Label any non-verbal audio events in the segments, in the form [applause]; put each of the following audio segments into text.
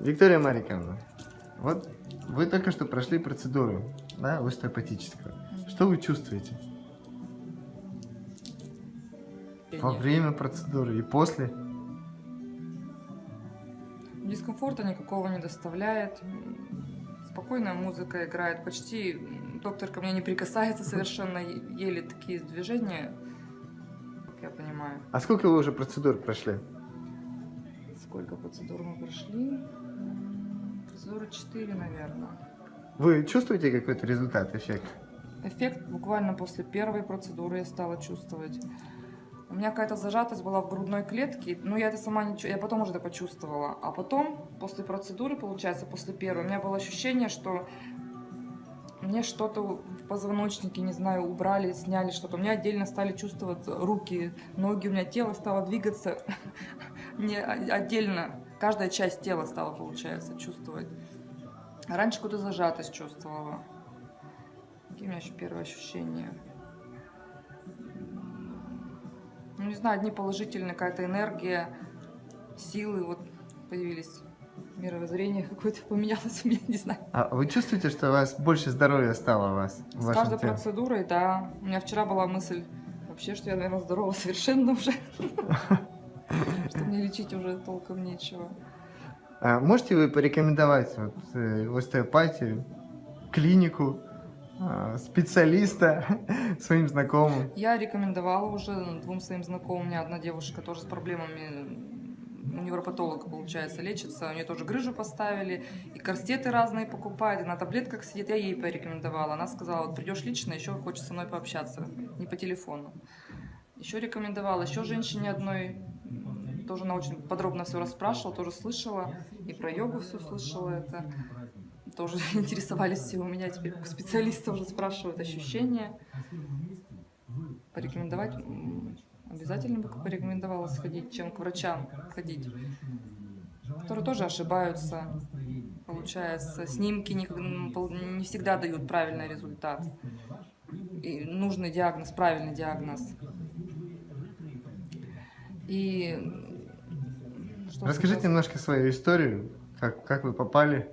Виктория Мариковна, вот вы только что прошли процедуру, да, остеопатическую. Что вы чувствуете во время процедуры и после? Дискомфорта никакого не доставляет. Спокойная музыка играет. Почти доктор ко мне не прикасается совершенно. Еле такие движения, как я понимаю. А сколько вы уже процедур прошли? Сколько процедур мы прошли? М, Процедуры 4, наверное. Вы чувствуете какой-то результат, эффект? Эффект буквально после первой процедуры я стала чувствовать. У меня какая-то зажатость была в грудной клетке, но я это сама не я потом уже это почувствовала. А потом, после процедуры, получается, после первой, у меня было ощущение, что мне что-то в позвоночнике, не знаю, убрали, сняли что-то. У меня отдельно стали чувствовать руки, ноги, у меня тело стало двигаться [laughs] не о- отдельно. Каждая часть тела стала, получается, чувствовать. А Раньше какую-то зажатость чувствовала. Какие у меня еще первые ощущения? Ну, не знаю, одни положительные, какая-то энергия, силы вот появились. Мировоззрение какое-то поменялось у меня, [laughs] не знаю. А вы чувствуете, что у вас больше здоровья стало у вас? С каждой теле? процедурой, да. У меня вчера была мысль вообще, что я, наверное, здорова совершенно уже. [laughs] Что мне лечить уже толком нечего. А можете вы порекомендовать вот, э, остеопатию, клинику, а, специалиста [laughs] своим знакомым? Я рекомендовала уже двум своим знакомым. У меня одна девушка тоже с проблемами у невропатолога, получается, лечится. У нее тоже грыжу поставили, и корсеты разные покупает, и на таблетках сидит. Я ей порекомендовала. Она сказала, вот придешь лично, еще хочешь со мной пообщаться, не по телефону. Еще рекомендовала, еще женщине одной, тоже она очень подробно все расспрашивала, тоже слышала, и про йогу все слышала это. Тоже [laughs] интересовались все у меня, теперь как специалиста уже спрашивают ощущения. Порекомендовать обязательно бы порекомендовала сходить, чем к врачам ходить, которые тоже ошибаются. Получается, снимки не, не всегда дают правильный результат. И нужный диагноз, правильный диагноз. И что Расскажите немножко свою историю, как, как вы попали.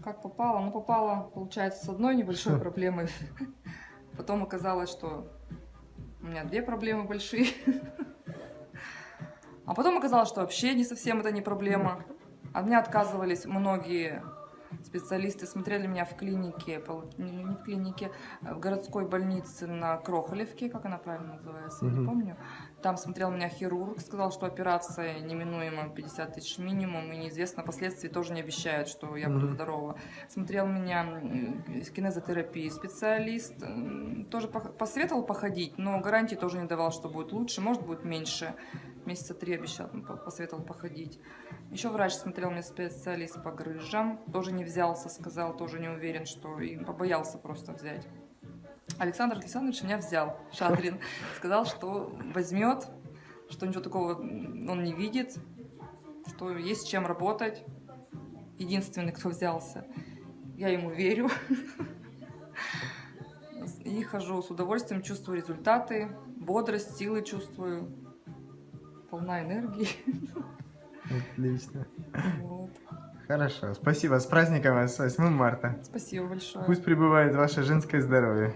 Как попала? Ну, попала, получается, с одной небольшой проблемой. [laughs] Потом оказалось, что у меня две проблемы большие. [laughs] А потом оказалось, что вообще не совсем это не проблема. От меня отказывались многие специалисты, смотрели меня в клинике, не не в клинике, а в городской больнице на Крохолевке, как она правильно называется, я не Мгм. помню. Там смотрел меня хирург, сказал, что операция неминуема 50 тысяч минимум, и неизвестно, последствий тоже не обещают, что я буду Мгм. здорова. Смотрел меня кинезотерапии специалист, тоже посоветовал походить, но гарантии тоже не давал, что будет лучше, может будет меньше. Месяца три обещал, посоветовал походить. Еще врач смотрел мне специалист по грыжам, тоже не взялся, сказал, тоже не уверен, что и побоялся просто взять. Александр Александрович меня взял, Шадрин, сказал, что возьмет, что ничего такого он не видит, что есть чем работать. Единственный, кто взялся. Я ему верю. И хожу с удовольствием, чувствую результаты, бодрость, силы чувствую, полна энергии. Отлично. Вот. Хорошо. Спасибо. С праздником вас, с 8 марта. Спасибо большое. Пусть пребывает ваше женское здоровье.